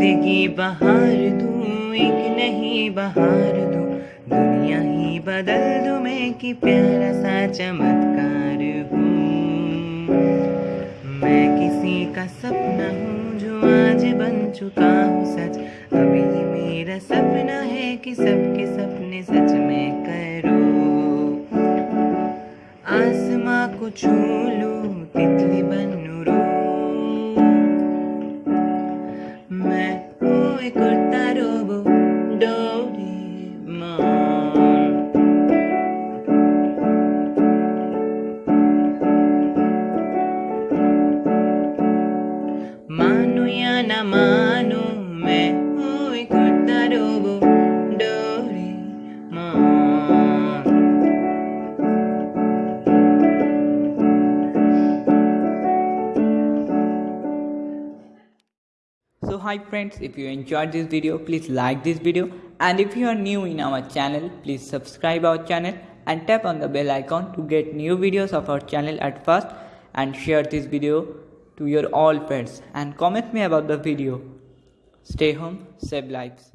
ही बहार दूँ, एक नहीं बहार दूँ। दुनिया ही बदल दूँ मैं कि प्यारा सा चमत्कार हूँ। मैं किसी का सपना हूँ जो आज बन चुका हूँ सच। अभी मेरा सपना है कि सबके सपने सच में करो। आसमां को छू cortaro Dorimon Mano y Mano So hi friends, if you enjoyed this video, please like this video and if you are new in our channel, please subscribe our channel and tap on the bell icon to get new videos of our channel at first and share this video to your all friends and comment me about the video. Stay home, save lives.